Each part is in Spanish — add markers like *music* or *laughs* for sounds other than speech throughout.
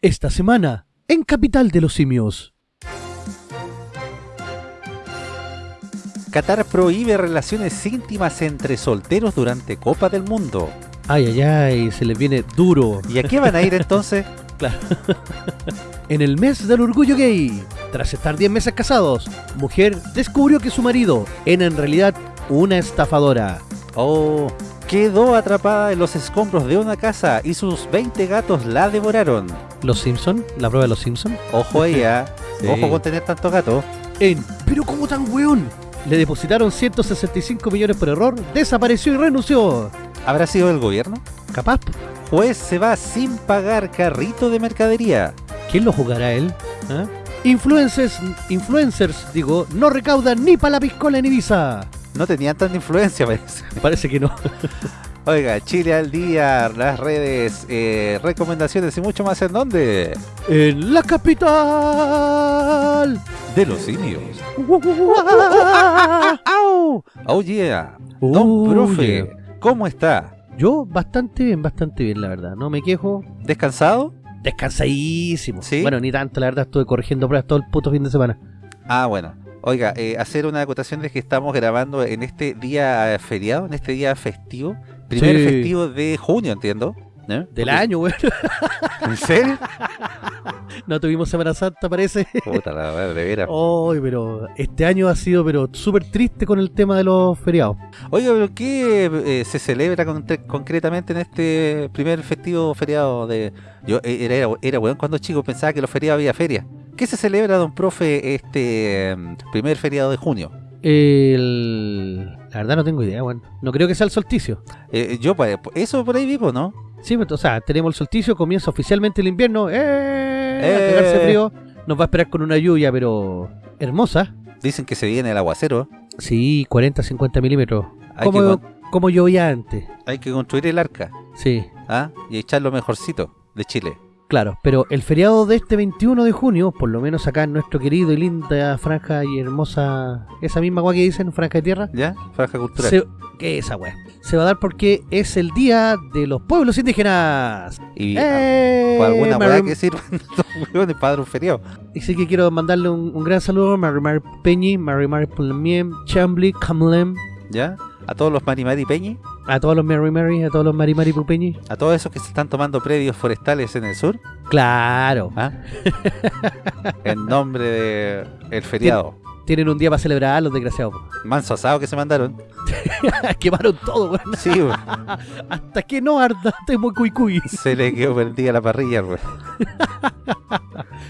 Esta semana, en Capital de los Simios. Qatar prohíbe relaciones íntimas entre solteros durante Copa del Mundo. Ay, ay, ay, se les viene duro. ¿Y a qué van a ir *laughs* entonces? Claro. en el mes del orgullo gay, tras estar 10 meses casados, mujer descubrió que su marido era en realidad una estafadora. Oh, quedó atrapada en los escombros de una casa y sus 20 gatos la devoraron. ¿Los Simpson? ¿La prueba de los Simpson? Ojo ella, Sí. ojo con tener tanto gato. En ¿Pero cómo tan weón? Le depositaron 165 millones por error, desapareció y renunció. ¿Habrá sido el gobierno? ¿Capaz? Juez se va sin pagar carrito de mercadería. ¿Quién lo jugará él? ¿Ah? Influencers, influencers, digo, no recaudan ni para la piscola en Ibiza. No tenían tanta influencia, *laughs* parece. Parece que no. Oiga, Chile al día, las redes, eh, recomendaciones y mucho más en dónde? En la capital. De los simios. *laughs* Oh yeah. Don profe, yeah. ¿cómo está? Yo bastante bien, bastante bien, la verdad. No me quejo. ¿Descansado? Descansadísimo. ¿Sí? Bueno, ni tanto, la verdad. Estuve corrigiendo pruebas todo el puto fin de semana. Ah, bueno. Oiga, eh, hacer una acotación de que estamos grabando en este día feriado, en este día festivo. Primer Sí. festivo de junio, entiendo. ¿No? Del año, weón. ¿En serio? No tuvimos Semana Santa, parece. Puta la madre, de veras. Ay, pero este año ha sido pero súper triste con el tema de los feriados. Oiga, pero ¿qué eh, se celebra con- concretamente en este primer festivo feriado de... Yo eh, era, era, era weón cuando chico, pensaba que los feriados había feria. ¿Qué se celebra, don profe, este em, primer feriado de junio? El... La verdad no tengo idea, weón. No creo que sea el solsticio. Eh, yo, pues, eso por ahí vivo, ¿no? Sí, pero, o sea, tenemos el solsticio, comienza oficialmente el invierno. ¡Eh! Eh. A cagarse frío. Nos va a esperar con una lluvia, pero hermosa. Dicen que se viene el aguacero. Sí, 40, 50 milímetros. Como, como llovía antes. hay que construir el arca, Sí, ¿ah? Y echar lo mejorcito de Chile. Claro. Pero el feriado de este 21 de junio, por lo menos acá en nuestro querido y linda franja y hermosa... Esa misma guay que dicen, franja de tierra. ¿Ya? Franja cultural. Se, ¿Qué es esa weá? Se va a dar porque es el día de los pueblos indígenas. Y ¡Eh! por alguna weá que sirvan *laughs* los weones para dar un feriado. Y sí que quiero mandarle un, un gran saludo a Mary Mary Peñi, Mary Mary Pulamiem, Chambly, Camlem, ¿Ya? A todos los Marimari Peñi, a todos los Mary Mary, a todos los Mary Mary Pupeñi. a todos esos que se están tomando predios forestales en el sur, Claro, ¿ah? *laughs* en nombre de el feriado. tienen un día para celebrar los desgraciados. Manso asado que se mandaron. *laughs* Quemaron todo, weón. *laughs* Sí, weón. Hasta que no arda, estoy muy cuy cuy. se le quedó prendida la parrilla, weón.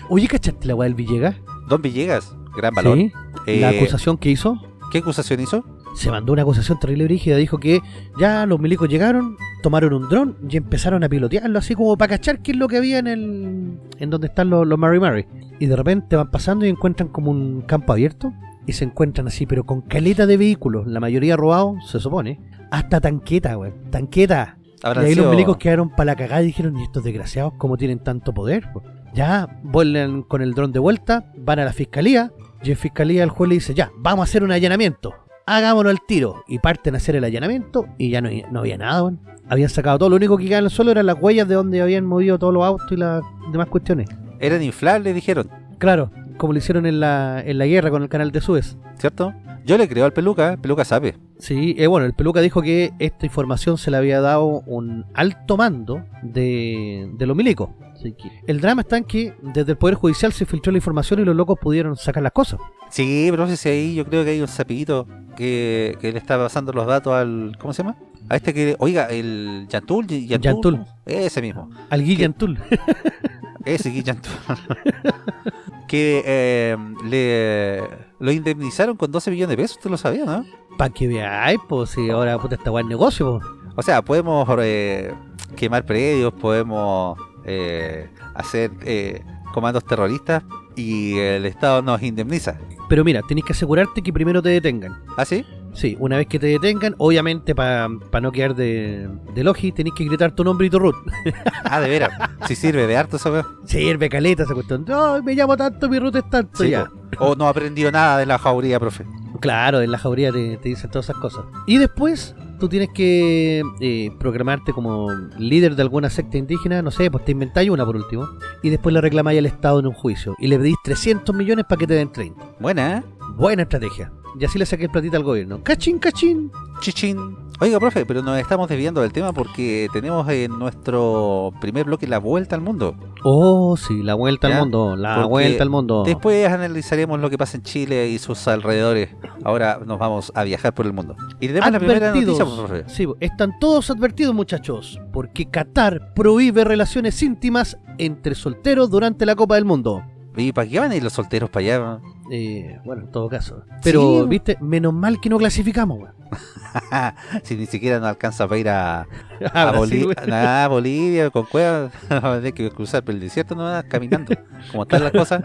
Oye, ¿cachaste la weá del Villegas? Don Villegas, gran valor. Sí. La Eh, acusación que hizo, ¿Qué acusación hizo? Se mandó una acusación terrible brígida. Dijo que ya los milicos llegaron, tomaron un dron y empezaron a pilotearlo así como para cachar qué es lo que había en el. en donde están los, los Mary Mary. Y de repente van pasando y encuentran como un campo abierto. Y se encuentran así, pero con caleta de vehículos, la mayoría robados, se supone. Hasta tanqueta, güey. Tanqueta. Y ahí sido- los milicos quedaron para la cagada y dijeron, ¿y estos desgraciados cómo tienen tanto poder? po?". Ya vuelven con el dron de vuelta, van a la fiscalía, y en fiscalía el juez le dice, ya, vamos a hacer un allanamiento, hagámonos al tiro. Y parten a hacer el allanamiento y ya no, no había nada, weón. Habían sacado todo, lo único que quedaba en el suelo eran las huellas de donde habían movido todos los autos y las demás cuestiones. Eran inflables, dijeron, Claro, como lo hicieron en la, en la guerra con el canal de Suez. ¿cierto? Yo le creo al peluca, el peluca sabe. Sí, eh, bueno, el Peluca dijo que esta información se le había dado un alto mando de, de los milicos. Así que el drama está en que desde el Poder Judicial se filtró la información y los locos pudieron sacar las cosas. Sí, pero no sé si ahí yo creo que hay un sapito que, que le está pasando los datos al. ¿Cómo se llama? A este que. Oiga, el Yantul. Yantul. Yantul. Ese mismo. Al Guillan Tull. *laughs* Ese Yantul. *laughs* que eh, le lo indemnizaron con 12 millones de pesos, usted lo sabía, ¿no? Para que veáis, pues si ahora puta está buen negocio. O sea, podemos eh, quemar predios, podemos eh, hacer eh, comandos terroristas y el Estado nos indemniza. Pero mira, tenés que asegurarte que primero te detengan. ¿Ah, sí? Sí, una vez que te detengan, obviamente para no quedar de, de logi, tenés que gritar tu nombre y tu root. *laughs* Ah, de veras. Si sirve de harto eso. Sirve caleta esa cuestión. No, me llamo tanto, mi root es tanto. Sí, ya. O no ha aprendido nada de la jauría, profe. Claro, en la jauría te, te dicen todas esas cosas. Y después tú tienes que eh, programarte como líder de alguna secta indígena, no sé, pues te inventáis una por último. y después le reclamáis al Estado en un juicio. Y le pedís 300 millones para que te den 30. Buena, ¿eh? Buena estrategia. Y así le saqué el platito al gobierno. Cachín, cachín. Chichín. Oiga, profe, pero nos estamos desviando del tema porque tenemos en nuestro primer bloque la vuelta al mundo. Oh, sí, la vuelta ¿Ya? al mundo. La Porque vuelta al mundo. Después analizaremos lo que pasa en Chile y sus alrededores. Ahora nos vamos a viajar por el mundo. Y tenemos la primera Advertidos. noticia, profe. Sí, están todos advertidos, muchachos, porque Qatar prohíbe relaciones íntimas entre solteros durante la Copa del Mundo. ¿Y para qué van a ir los solteros para allá? Eh, bueno, en todo caso. Pero, Sí. viste, menos mal que no clasificamos, weón. *laughs* si ni siquiera nos alcanza para ir a, *laughs* a, A Brasil, Boli- weón. a Bolivia con cuevas. *laughs* Vamos a tener que cruzar por el desierto nomás caminando. Como están las cosas,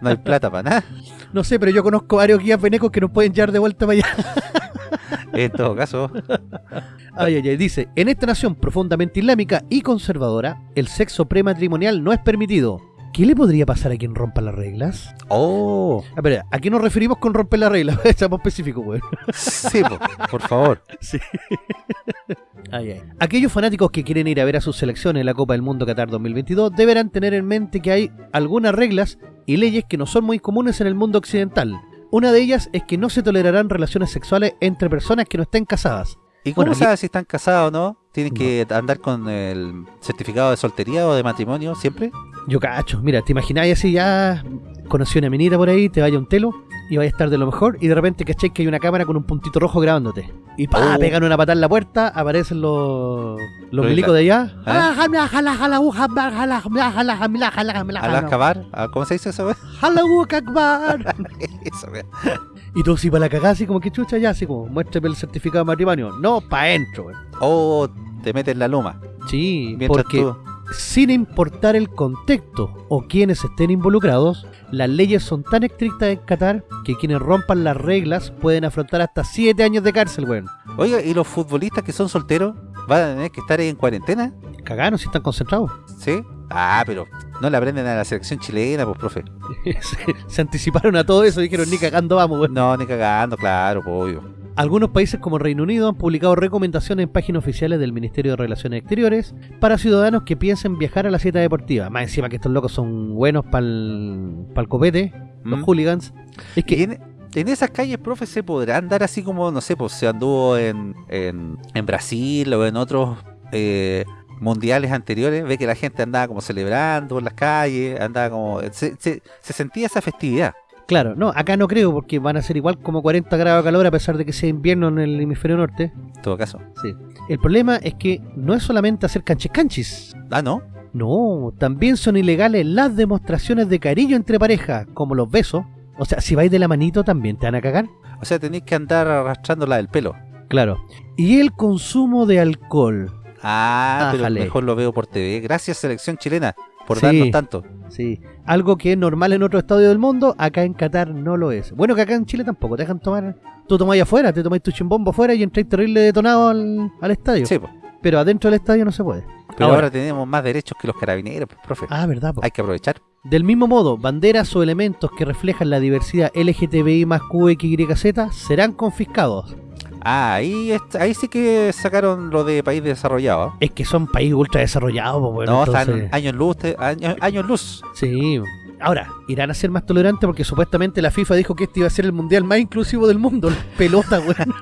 no hay plata para nada. No sé, pero yo conozco varios guías venecos que nos pueden llevar de vuelta para allá. En todo caso, Ay, ay, ay. Dice, en esta nación profundamente islámica y conservadora, el sexo prematrimonial no es permitido. ¿Qué le podría pasar a quien rompa las reglas? oh, A ver, ¿a qué nos referimos con romper las reglas? *laughs* Seamos específicos, weón. sí, po, por favor. *laughs* Sí. *laughs* Ay, ay. Aquellos fanáticos que quieren ir a ver a sus selecciones en la Copa del Mundo Qatar 2022 deberán tener en mente que hay algunas reglas y leyes que no son muy comunes en el mundo occidental. Una de ellas es que no se tolerarán relaciones sexuales entre personas que no estén casadas. ¿Y cómo Bueno, sabes si están casados o no? ¿Tienen que andar con el certificado de soltería o de matrimonio siempre? Yo cacho, mira, te imagináis así ya, conocí una minita por ahí, te vaya un telo y vaya a estar de lo mejor y de repente cacháis que hay una cámara con un puntito rojo grabándote. Y pa, Oh. pegan una patada en la puerta, aparecen los, los milicos de allá. ¿Ah? ¿Ah, ¿Cómo se dice eso? Akbar. Eso. Y tú si para la cagada así como que chucha ya, así como, muéstrame el certificado de matrimonio. No, pa' adentro. weón. O te metes la luma. Sí, Mientras porque tú... sin importar el contexto o quienes estén involucrados, las leyes son tan estrictas en Qatar que quienes rompan las reglas pueden afrontar hasta 7 años de cárcel, weón. Oiga, ¿y los futbolistas que son solteros van a tener que estar ahí en cuarentena? Cagaron si están concentrados. ¿Sí? Ah, pero no le aprenden a la selección chilena, pues, profe. *laughs* se, se anticiparon a todo eso y dijeron, ni cagando vamos, weón. No, ni cagando, claro, pues, obvio. Algunos países como Reino Unido han publicado recomendaciones en páginas oficiales del Ministerio de Relaciones Exteriores para ciudadanos que piensen viajar a la cita deportiva. Más encima que estos locos son buenos para el copete, los ¿Mm? hooligans. Es que, en, en esas calles, profe, se podrá andar así como, no sé, pues se anduvo en, en, en Brasil o en otros eh, mundiales anteriores. Ve que la gente andaba como celebrando en las calles, andaba como. Se, se, se sentía esa festividad. Claro, no, acá no creo porque van a ser igual como 40 grados de calor a pesar de que sea invierno en el hemisferio norte. En todo caso. Sí. El problema es que no es solamente hacer canchis canchis. Ah, no. No, también son ilegales las demostraciones de cariño entre parejas, como los besos. O sea, si vais de la manito también te van a cagar. O sea, tenéis que andar arrastrándola del pelo. Claro. Y el consumo de alcohol. Ah, pero mejor lo veo por TV. Gracias, selección chilena, por Sí. darnos tanto. Sí. Algo que es normal en otro estadio del mundo, acá en Qatar no lo es. Bueno, que acá en Chile tampoco te dejan tomar. Tú tomáis afuera, te tomáis tu chimbombo afuera y entráis terrible detonado al, al estadio. Sí, pues. Pero adentro del estadio no se puede. Pero ahora, Ahora. tenemos más derechos que los carabineros, pues, profe. Ah, verdad, po. Hay que aprovechar. Del mismo modo, banderas o elementos que reflejan la diversidad LGTBI más QXYZ serán confiscados. Ah, ahí, est- ahí sí que sacaron lo de país desarrollado. Es que son países ultra desarrollados, bueno, no, entonces- están años luz, años, años luz. Sí. Ahora, irán a ser más tolerantes porque supuestamente la FIFA dijo que este iba a ser el mundial más inclusivo del mundo. *laughs* Pelota, weón.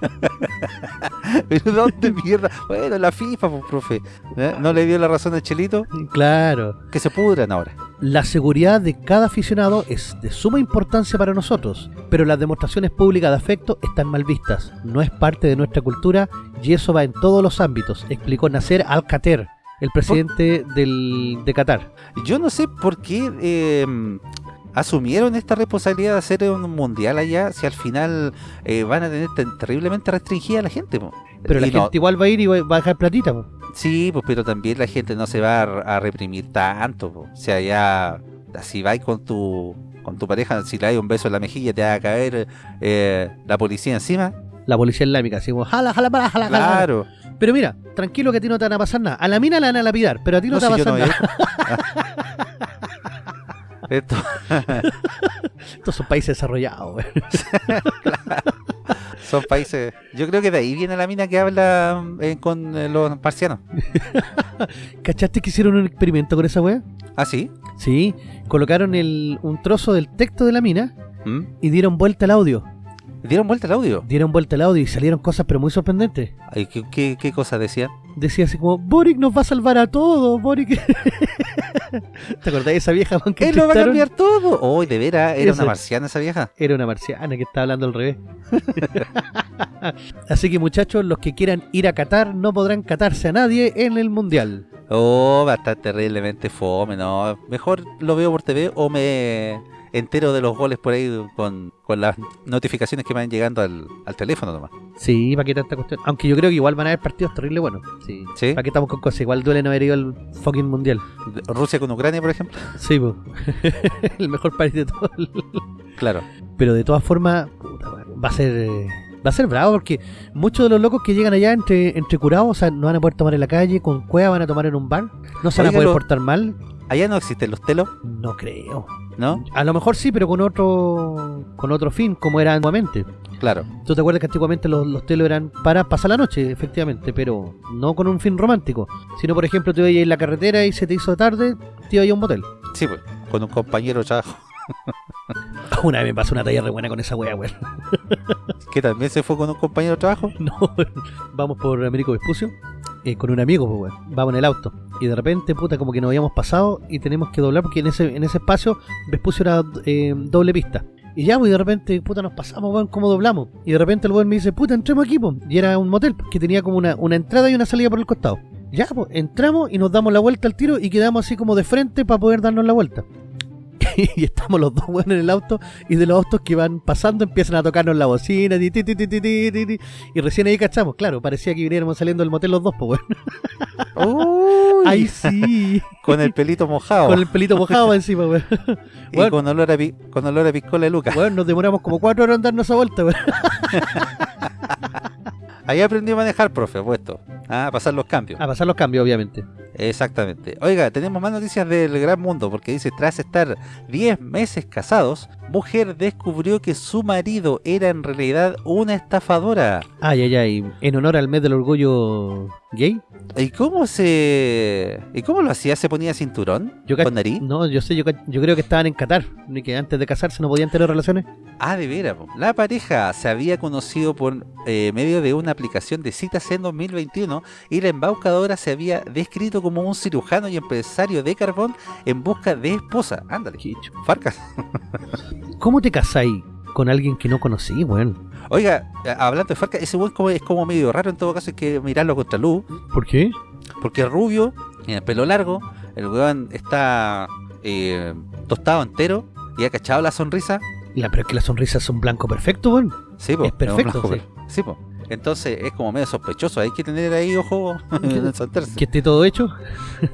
Pero ¿dónde mierda? Bueno, la FIFA, pues, profe. ¿Eh? ¿No le dio la razón al Chelito? claro. Que se pudran ahora. La seguridad de cada aficionado es de suma importancia para nosotros, pero las demostraciones públicas de afecto están mal vistas. No es parte de nuestra cultura y eso va en todos los ámbitos, explicó Nasser Al-Khater, el presidente del, de Qatar. Yo no sé por qué eh, asumieron esta responsabilidad de hacer un mundial allá si al final eh, van a tener terriblemente restringida a la gente. Pero la Y no- gente igual va a ir y va a dejar platita. po. Sí, pues pero también la gente no se va a, a reprimir tanto. po. O sea, ya si vais con tu con tu pareja, si le das un beso en la mejilla, te va a caer eh, la policía encima. La policía islámica, así como, jala, jala, jala, jala, jala. Claro. Pero mira, tranquilo que a ti no te van a pasar nada. A la mina la van a lapidar, pero a ti no, No, te va a si pasar no nada. *laughs* Esto, *laughs* Estos son países desarrollados, *laughs* son países. Yo creo que de ahí viene la mina que habla eh, con eh, los marcianos. *laughs* ¿Cachaste que hicieron un experimento con esa weá? ¿Ah, sí? Sí, colocaron el, un trozo del texto de la mina ¿Mm? y dieron vuelta al audio. ¿Dieron vuelta al audio? Dieron vuelta al audio y salieron cosas pero muy sorprendentes. Ay, ¿Qué, qué, qué cosas decían? Decía así como, Boric nos va a salvar a todos, Boric. *laughs* ¿Te acordás de esa vieja que ¡Él lo va a cambiar todo! ¡Oh, de veras! ¿Era una marciana esa vieja? Era una marciana que estaba hablando al revés. *laughs* Así que muchachos, los que quieran ir a Qatar no podrán catarse a nadie en el Mundial. Oh, va a estar terriblemente fome, ¿no? Mejor lo veo por TV o me entero de los goles por ahí con, con las notificaciones que van llegando al, al teléfono nomás. Sí, ¿para qué tanta cuestión? Aunque yo creo que igual van a haber partidos terribles buenos. Sí. ¿Sí? ¿Para qué estamos con cosas? Igual duele no haber ido al fucking Mundial. Rusia con Ucrania, por ejemplo. Sí, po. *laughs* el mejor país de todo. el- *laughs* Claro. Pero de todas formas, va a ser eh, va a ser bravo porque muchos de los locos que llegan allá entre, entre curados, o sea, no van a poder tomar en la calle, con cueva van a tomar en un bar, no se van a poder lo- portar mal. Allá no existen los telos, No creo. ¿No? A lo mejor sí, pero con otro con otro fin, como era antiguamente. Claro. ¿Tú te acuerdas que antiguamente los, los telos eran para pasar la noche, efectivamente, pero no con un fin romántico? Sino, por ejemplo, te ibas en la carretera y se te hizo tarde, te ibas a un motel. Sí, pues. Con un compañero de trabajo *laughs* Una vez me pasó una talla re buena con esa wea, weón. *laughs* que también se fue con un compañero de trabajo. *laughs* No, vamos por Américo Vespucio eh, con un amigo, pues, weón. Vamos en el auto. Y de repente, puta, como que nos habíamos pasado y tenemos que doblar porque en ese, en ese espacio Vespucio era eh, doble pista. Y ya, pues, de repente, puta, nos pasamos, weón, ¿cómo doblamos? Y de repente el weón me dice, puta, entremos aquí, pues. Y era un motel, que tenía como una, una entrada y una salida por el costado. Ya, pues, entramos y nos damos la vuelta al tiro y quedamos así como de frente para poder darnos la vuelta. Y estamos los dos weón en el auto y de los autos que van pasando empiezan a tocarnos la bocina ti, ti, ti, y recién ahí cachamos, claro, parecía que viniéramos saliendo del motel los dos, pues weón. Uy, Ay, sí, con el pelito mojado. con el pelito mojado *laughs* encima, weón. y Bueno. con olor, a pi- con olor a piscola de Lucas. Weón, nos demoramos como cuatro horas en darnos esa vuelta, weón. *laughs* Ahí aprendí a manejar, profe, apuesto. Ah, a pasar los cambios. A pasar los cambios, obviamente. Exactamente. Oiga, tenemos más noticias del gran mundo porque dice, tras estar 10 meses casados, mujer descubrió que su marido era en realidad una estafadora. Ay, ay, ay. En honor al mes del orgullo gay. ¿Y cómo se... ¿Y cómo lo hacía? ¿Se ponía cinturón? Yo ¿Con nariz? No, yo sé, yo, yo creo que estaban en Qatar. Ni que antes de casarse no podían tener relaciones. Ah, de veras. La pareja se había conocido por eh, medio de una aplicación de citas en 2021 y la embaucadora se había descrito como un cirujano y empresario de carbón en busca de esposa. Ándale. Farcas. *laughs* ¿Cómo te casáis con alguien que no conocí, weón? Oiga, eh, hablando de Farcas, ese weón como, es como medio raro en todo caso, hay que mirarlo contra luz, ¿Por qué? porque es rubio, tiene el pelo largo, el weón está eh, tostado entero y ha cachado la sonrisa. La, pero es que las sonrisas son blanco perfecto, weón. Sí, po, Es perfecto, blanco, sí. sí, po. Entonces es como medio sospechoso, hay que tener ahí ojo *laughs* en. Que esté todo hecho.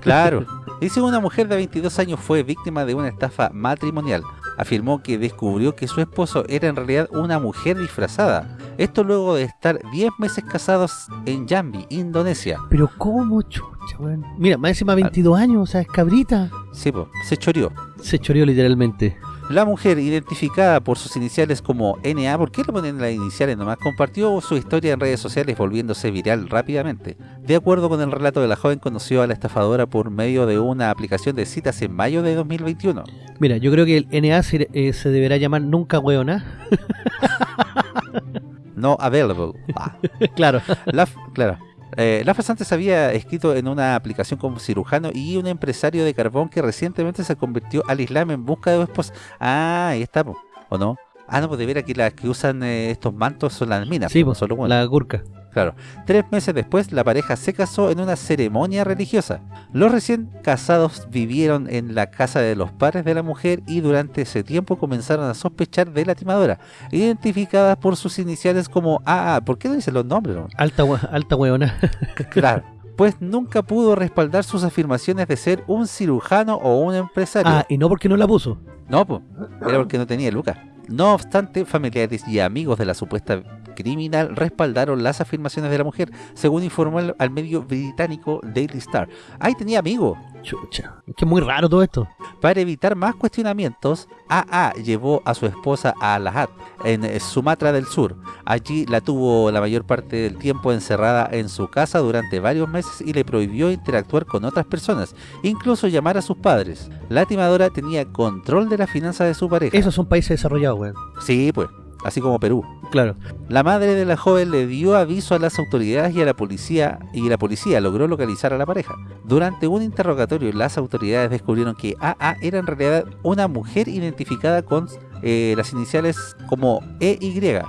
Claro. *laughs* Dice una mujer de 22 años fue víctima de una estafa matrimonial. Afirmó que descubrió que su esposo era en realidad una mujer disfrazada. Esto luego de estar 10 meses casados en Jambi, Indonesia. Pero ¿cómo, chucha, weón? Mira, más encima 22 años, o sea, es cabrita. Sí, po, se choreó. Se choreó literalmente. La mujer, identificada por sus iniciales como NA, ¿por qué le ponen las iniciales nomás? Compartió su historia en redes sociales volviéndose viral rápidamente. De acuerdo con el relato de la joven, conoció a la estafadora por medio de una aplicación de citas en mayo de 2021. Mira, yo creo que el NA se, eh, se deberá llamar nunca weona. *laughs* No available. Ah. *laughs* claro. La, claro. Eh, la pasante se había escrito en una aplicación como cirujano y un empresario de carbón que recientemente se convirtió al Islam en busca de esposa. Ah, ahí está. ¿o no? Ah, no, pues de veras que las que usan eh, estos mantos son las minas, Sí, pues, solo bueno. la gurka. Claro. Tres meses después, la pareja se casó en una ceremonia religiosa. Los recién casados vivieron en la casa de los padres de la mujer y durante ese tiempo comenzaron a sospechar de la timadora, identificadas por sus iniciales como AA. ¿Por qué no dicen los nombres? no? Alta, alta weona. *laughs* Claro. Pues nunca pudo respaldar sus afirmaciones de ser un cirujano o un empresario. ah, y no porque no la puso. No, pues, era porque no tenía lucas. No obstante, familiares y amigos de la supuesta criminal respaldaron las afirmaciones de la mujer, según informó al, al medio británico Daily Star. Ahí tenía amigos. Chucha. Es que es muy raro todo esto. Para evitar más cuestionamientos, AA llevó a su esposa a Lahat, en eh, Sumatra del Sur. Allí la tuvo la mayor parte del tiempo encerrada en su casa durante varios meses y le prohibió interactuar con otras personas, incluso llamar a sus padres. La timadora tenía control de la finanza de su pareja. Esos son países desarrollados, weón. Sí, pues, así como Perú. Claro. La madre de la joven le dio aviso a las autoridades y a la policía y la policía logró localizar a la pareja. Durante un interrogatorio las autoridades descubrieron que AA era en realidad una mujer identificada con eh, las iniciales como EY. *laughs*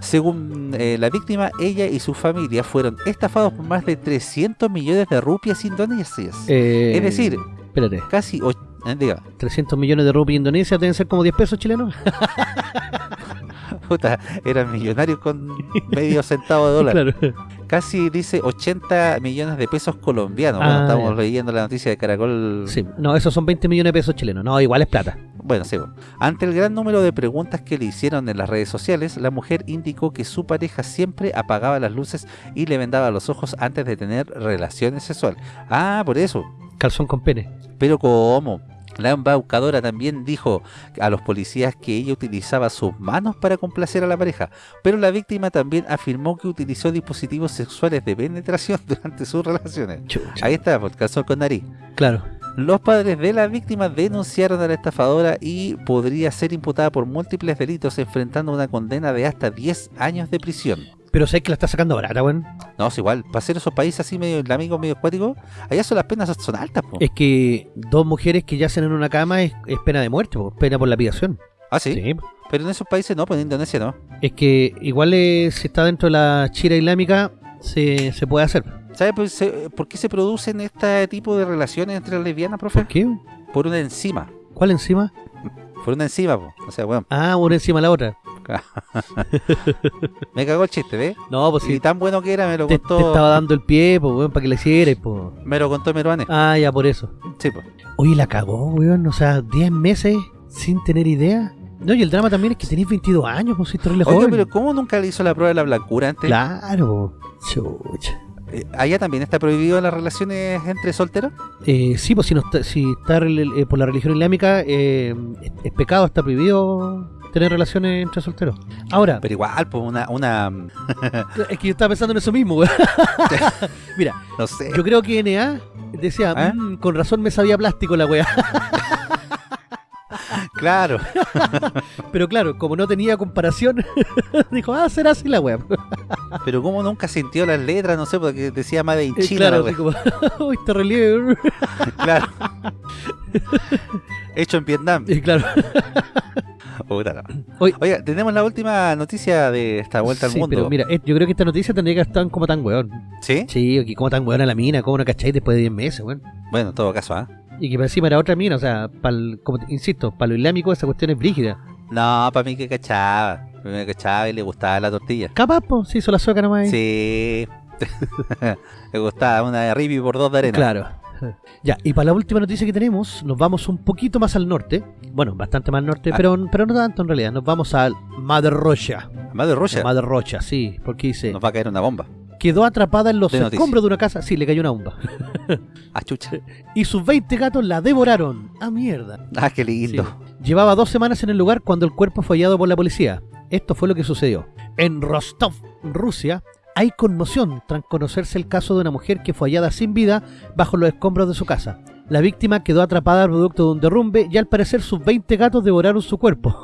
Según eh, la víctima, ella y su familia fueron estafados por más de 300 millones de rupias indonesias. Eh, Es decir, Espérate. casi... eh, diga, 300 millones de rupias Indonesia deben ser como 10 pesos chilenos. *laughs* puta, eran millonarios con medio centavo de dólar. *laughs* claro. Casi dice 80 millones de pesos colombianos. Ah, bueno, estamos ya. leyendo la noticia de Caracol. Sí. No, esos son 20 millones de pesos chilenos. No, igual es plata. Bueno, sí. Ante el gran número de preguntas que le hicieron en las redes sociales, la mujer indicó que su pareja siempre apagaba las luces y le vendaba los ojos antes de tener relaciones sexuales. Ah, por eso. Calzón con pene. Pero ¿cómo? La embaucadora también dijo a los policías que ella utilizaba sus manos para complacer a la pareja, pero la víctima también afirmó que utilizó dispositivos sexuales de penetración *laughs* durante sus relaciones. Chucha. Ahí está, por calzón con nariz. Claro. Los padres de la víctima denunciaron a la estafadora y podría ser imputada por múltiples delitos enfrentando una condena de hasta 10 años de prisión. Pero sé que la está sacando barata, weón. No, es igual, para ser esos países así medio islámicos, medio acuáticos, allá son las penas son altas, po. Es que dos mujeres que yacen en una cama es, es pena de muerte, po, pena por lapidación. Ah, ¿sí? pero en esos países no, pues en Indonesia no. Es que igual eh, si está dentro de la chira islámica, se, se puede hacer. ¿Sabe por, qué se producen este tipo de relaciones entre lesbianas, profe? ¿Por qué? Por una enzima. ¿Cuál encima? Por una enzima, po. O sea, bueno, Ah, una encima de la otra. *laughs* me cagó el chiste, ¿ves? No, pues Y sí. tan bueno que era, me lo Te, te contó, estaba dando el pie, pues, weón, para que le hicieras, pues. me lo contó Meruane. Ah, ya, por eso. Sí, pues. Oye, la cagó, weón. O sea, 10 meses sin tener idea. No, y el drama también es que tenéis 22 años, pues, si Oye, joven. pero ¿cómo nunca le hizo la prueba de la blancura antes? Claro. Chucha. Eh, ¿Allá también está prohibido las relaciones entre solteros? Eh, sí, pues si, no está, si está eh, por la religión islámica, eh, es, es pecado, está prohibido tener relaciones entre solteros. Ahora, Pero igual, pues una, una, *laughs* es que yo estaba pensando en eso mismo, weón. *laughs* Mira, no sé. yo creo que NA decía, ¿Eh? "Mm, con razón me sabía plástico la weá. *laughs* Claro. Pero claro, como no tenía comparación, dijo, ah, será así la weá. Pero ¿cómo nunca sintió las letras? No sé, porque decía más de Eh, China. claro, la como, uy, te relieve. claro. Hecho en Vietnam. Y claro. Oiga, tenemos la última noticia de esta vuelta sí, al mundo. pero mira, eh, yo creo que esta noticia tendría que estar como tan weón. ¿Sí? Sí, como tan weón a la mina, como no cacháis después de 10 meses, weón. Bueno, en todo caso, ¿ah? Y que para encima era otra mina, o sea, pa'l- como insisto, para lo islámico esa cuestión es brígida. No, para mí que cachaba. Para mí que cachaba y le gustaba la tortilla. Capaz, pues, se hizo la sueca nomás. ahí. Sí. *laughs* le gustaba una de ribi por dos de arena. Claro. Ya, y para la última noticia que tenemos, nos vamos un poquito más al norte. Bueno, bastante más al norte, Ah. pero, pero no tanto en realidad. Nos vamos al Madre Rocha. De Rocha. Madre Rocha, sí, porque dice, Nos va a caer una bomba. quedó atrapada en los De noticia. escombros de una casa. Sí, le cayó una bomba. Ah, chucha. *laughs* Y sus 20 gatos la devoraron. ¡Ah, mierda! Ah, qué Sí. lindo. Llevaba dos semanas en el lugar cuando el cuerpo fue hallado por la policía. Esto fue lo que sucedió. En Rostov, Rusia, hay conmoción tras conocerse el caso de una mujer que fue hallada sin vida bajo los escombros de su casa. La víctima quedó atrapada producto de un derrumbe y al parecer sus 20 gatos devoraron su cuerpo.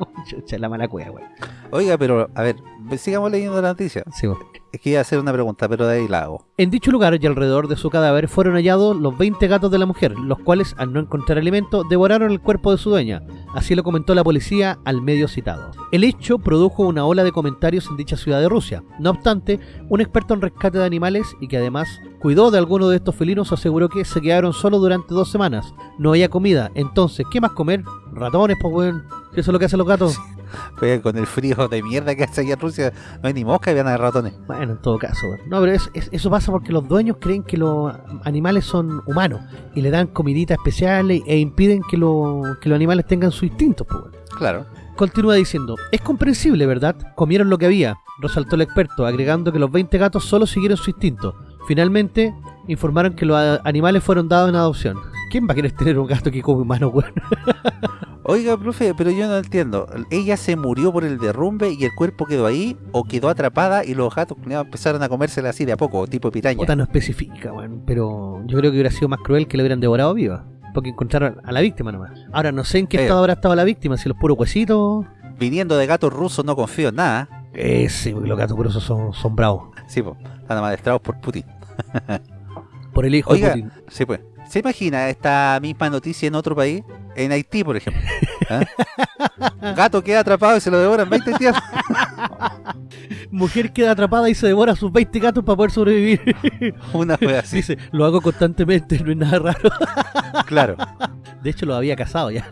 *laughs* Chucha, la mala cueva, güey. Oiga, pero, a ver, sigamos leyendo la noticia. Sí. Es que iba a hacer una pregunta, pero de ahí la hago. En dicho lugar y alrededor de su cadáver fueron hallados los 20 gatos de la mujer, los cuales, al no encontrar alimento, devoraron el cuerpo de su dueña. Así lo comentó la policía al medio citado. El hecho produjo una ola de comentarios en dicha ciudad de Rusia. No obstante, un experto en rescate de animales y que además cuidó de alguno de estos felinos aseguró que se quedaron solos durante dos semanas. No había comida. Entonces, ¿qué más comer? Ratones, pues, weón. Si eso es lo que hacen los gatos. *laughs* Oiga, con el frío de mierda que hace allá en Rusia, no hay ni mosca y van a haber ratones. Bueno, en todo caso. No, pero es- es- eso pasa porque los dueños creen que los animales son humanos y le dan comiditas especiales e impiden que, lo- que los animales tengan sus instintos, pues. Claro. Continúa diciendo, es comprensible, ¿verdad? Comieron lo que había, resaltó el experto, agregando que los 20 gatos solo siguieron su instinto. Finalmente, informaron que los animales fueron dados en adopción. ¿Quién va a querer tener un gato que come humano, weón? *laughs* Oiga, profe, pero yo no entiendo. ¿Ella se murió por el derrumbe y el cuerpo quedó ahí? ¿O quedó atrapada y los gatos empezaron a comérsela así de a poco, tipo piraña? Puta, no especifica, weón. Pero yo creo que hubiera sido más cruel que le hubieran devorado viva. Porque encontraron a la víctima nomás. Ahora, no sé en qué Eh. estado habrá estado la víctima, si los puros huesitos. Viniendo de gatos rusos no confío en nada. Eh, sí, porque los gatos gruesos son, son bravos. Sí, pues, están amadestrados por Putin. Por el hijo Oiga. de Putin. Sí, pues. ¿Se imagina esta misma noticia en otro país? En Haití, por ejemplo. ¿Ah? *laughs* Gato queda atrapado y se lo devoran 20 días. Mujer queda atrapada y se devora sus 20 gatos para poder sobrevivir. *laughs* Una wea así. Dice, lo hago constantemente, no es nada raro. Claro. De hecho, lo había casado ya.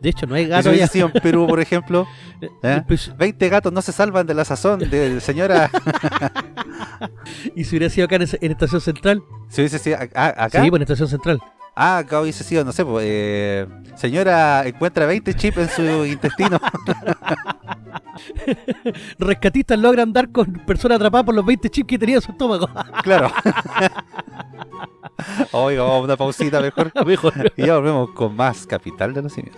De hecho, no hay Y si gato hubiese ya. sido en Perú, por ejemplo, *laughs* ¿eh? Pues, 20 gatos no se salvan de la sazón de señora. *laughs* y si hubiera sido acá en, Estación Central. Si hubiese sido a- a- acá. Sí, pues en Estación Central. Ah, acá hubiese sido, no sé, pues, eh, señora encuentra 20 chips en su *laughs* intestino. Rescatistas logran dar con personas atrapadas por los 20 chips que tenía en su estómago. claro. Oiga, vamos a una pausita mejor. Mejor. Y ya volvemos con más Capital de los Simios.